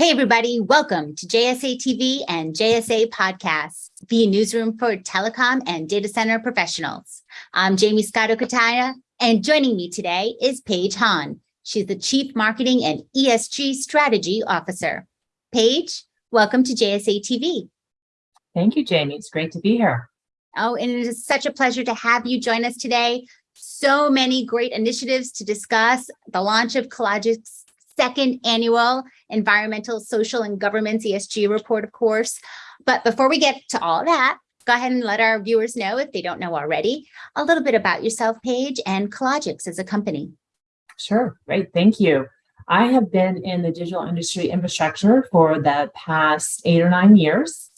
Hey, everybody, welcome to JSA TV and JSA Podcasts, the newsroom for telecom and data center professionals. I'm Jaymie Scotto Cutaia, and joining me today is Paige Hahn. She's the Chief Marketing and ESG Strategy Officer. Paige, welcome to JSA TV. Thank you, Jaymie. It's great to be here. Oh, and it is such a pleasure to have you join us today. So many great initiatives to discuss, the launch of Cologix second annual environmental, social, and governance ESG report, of course. But before we get to all that, go ahead and let our viewers know, if they don't know already, a little bit about yourself, Paige, and Cologix as a company. Sure, great, thank you. I have been in the digital industry infrastructure for the past eight or nine years,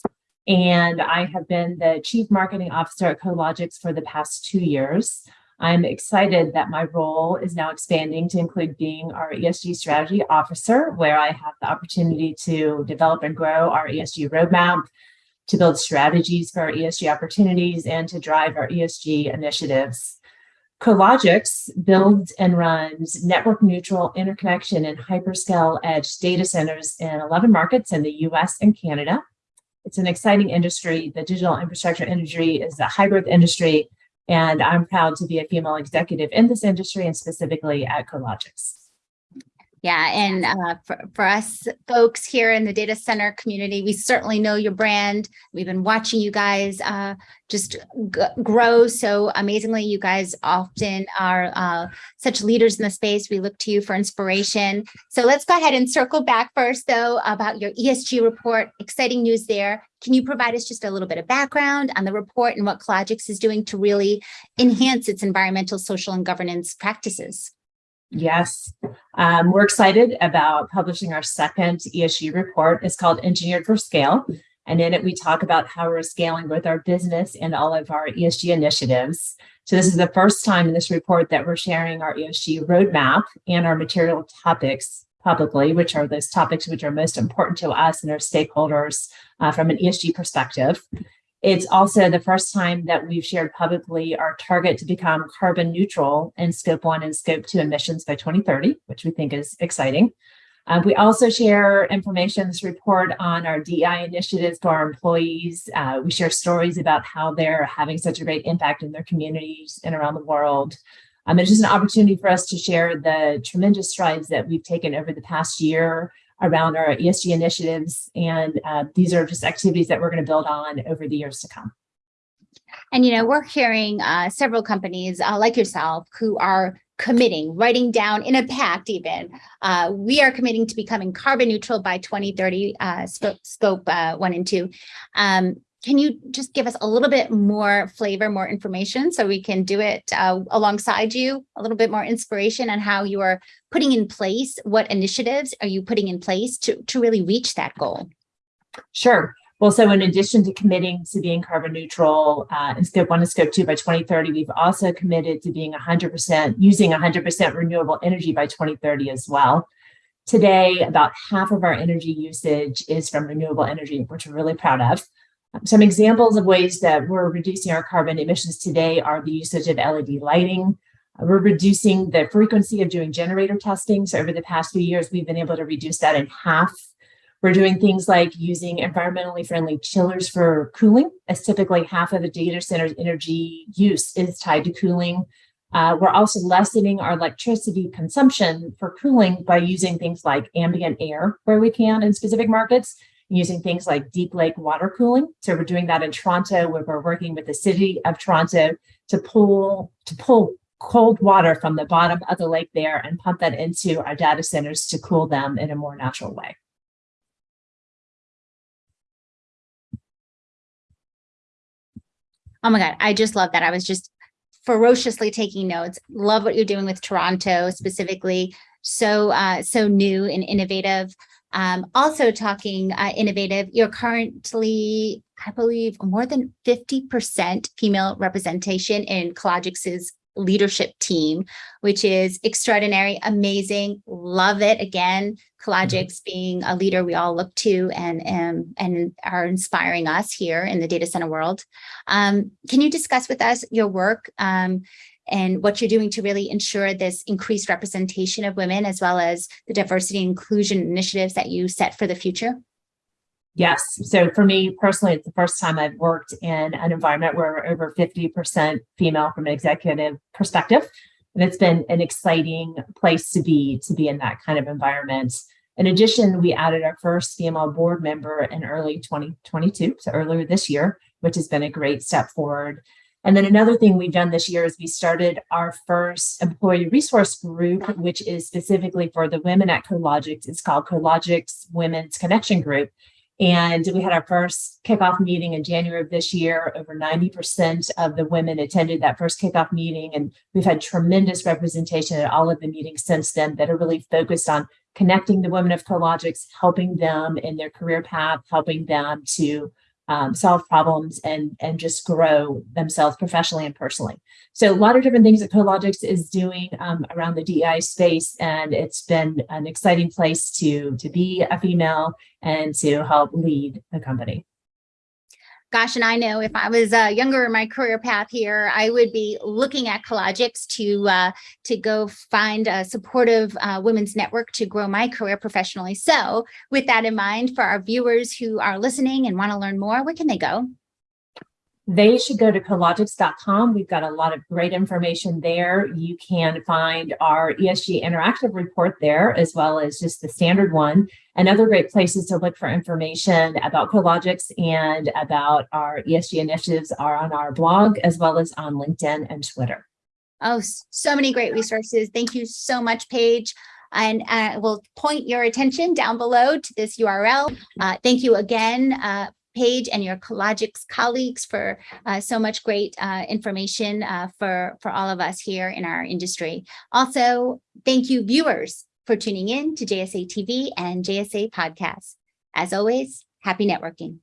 and I have been the Chief Marketing Officer at Cologix for the past two years. I'm excited that my role is now expanding to include being our ESG strategy officer, where I have the opportunity to develop and grow our ESG roadmap, to build strategies for our ESG opportunities, and to drive our ESG initiatives. Cologix builds and runs network neutral interconnection and hyperscale edge data centers in 11 markets in the US and Canada. It's an exciting industry. The digital infrastructure industry is a high growth industry and I'm proud to be a female executive in this industry and specifically at Cologix. Yeah, and uh, for, for us folks here in the data center community, we certainly know your brand. We've been watching you guys uh, just grow so amazingly. You guys often are uh, such leaders in the space. We look to you for inspiration. So let's go ahead and circle back first, though, about your ESG report. Exciting news there. Can you provide us just a little bit of background on the report and what Cologix is doing to really enhance its environmental, social, and governance practices? Yes, um, we're excited about publishing our second ESG report. It's called Engineered for Scale. And in it, we talk about how we're scaling with our business and all of our ESG initiatives. So this is the first time in this report that we're sharing our ESG roadmap and our material topics publicly, which are those topics which are most important to us and our stakeholders uh, from an ESG perspective. It's also the first time that we've shared publicly our target to become carbon neutral in scope one and scope two emissions by 2030, which we think is exciting. Uh, we also share information this report on our DEI initiatives to our employees. Uh, we share stories about how they're having such a great impact in their communities and around the world. Um, it's just an opportunity for us to share the tremendous strides that we've taken over the past year around our ESG initiatives. And uh, these are just activities that we're going to build on over the years to come. And, you know, we're hearing uh, several companies uh, like yourself who are committing, writing down in a pact even, uh, we are committing to becoming carbon neutral by 2030, uh, scope, scope uh, one and two. Um, can you just give us a little bit more flavor, more information so we can do it uh, alongside you, a little bit more inspiration on how you are putting in place, what initiatives are you putting in place to, to really reach that goal? Sure. Well, so in addition to committing to being carbon neutral uh, in scope one and scope two by 2030, we've also committed to being 100% using 100% renewable energy by 2030 as well. Today, about half of our energy usage is from renewable energy, which we're really proud of. Some examples of ways that we're reducing our carbon emissions today are the usage of LED lighting. Uh, we're reducing the frequency of doing generator testing. So over the past few years, we've been able to reduce that in half. We're doing things like using environmentally friendly chillers for cooling, as typically half of the data center's energy use is tied to cooling. Uh, we're also lessening our electricity consumption for cooling by using things like ambient air where we can in specific markets using things like deep lake water cooling. So we're doing that in Toronto, where we're working with the city of Toronto to pull to pull cold water from the bottom of the lake there and pump that into our data centers to cool them in a more natural way. Oh my God, I just love that. I was just ferociously taking notes. Love what you're doing with Toronto specifically. So, uh, so new and innovative. Um, also talking uh, innovative, you're currently, I believe, more than 50% female representation in Cologix's leadership team, which is extraordinary, amazing, love it. Again, Cologix mm-hmm. being a leader we all look to and, and, and are inspiring us here in the data center world. Um, can you discuss with us your work um, and what you're doing to really ensure this increased representation of women as well as the diversity and inclusion initiatives that you set for the future? Yes. So for me personally, it's the first time I've worked in an environment where over 50% female from an executive perspective. And it's been an exciting place to be, to be in that kind of environment. In addition, we added our first female board member in early 2022, so earlier this year, which has been a great step forward. And then another thing we've done this year is we started our first employee resource group, which is specifically for the women at Cologix. It's called Cologix Women's Connection Group. And we had our first kickoff meeting in January of this year. Over 90% of the women attended that first kickoff meeting. And we've had tremendous representation at all of the meetings since then that are really focused on connecting the women of Cologix, helping them in their career path, helping them to um, solve problems and, and just grow themselves professionally and personally. So a lot of different things that Cologix is doing um, around the DEI space, and it's been an exciting place to, to be a female and to help lead the company gosh, and I know if I was uh, younger in my career path here, I would be looking at Cologix to uh, to go find a supportive uh, women's network to grow my career professionally. So with that in mind, for our viewers who are listening and want to learn more, where can they go? They should go to cologix.com. We've got a lot of great information there. You can find our ESG interactive report there, as well as just the standard one, and other great places to look for information about Cologix and about our ESG initiatives are on our blog, as well as on LinkedIn and Twitter. Oh, so many great resources. Thank you so much, Paige and I will point your attention down below to this URL. Uh, thank you again uh, Paige and your Cologix colleagues for uh, so much great uh, information uh, for, for all of us here in our industry. Also, thank you viewers for tuning in to JSA TV and JSA Podcasts. As always, happy networking.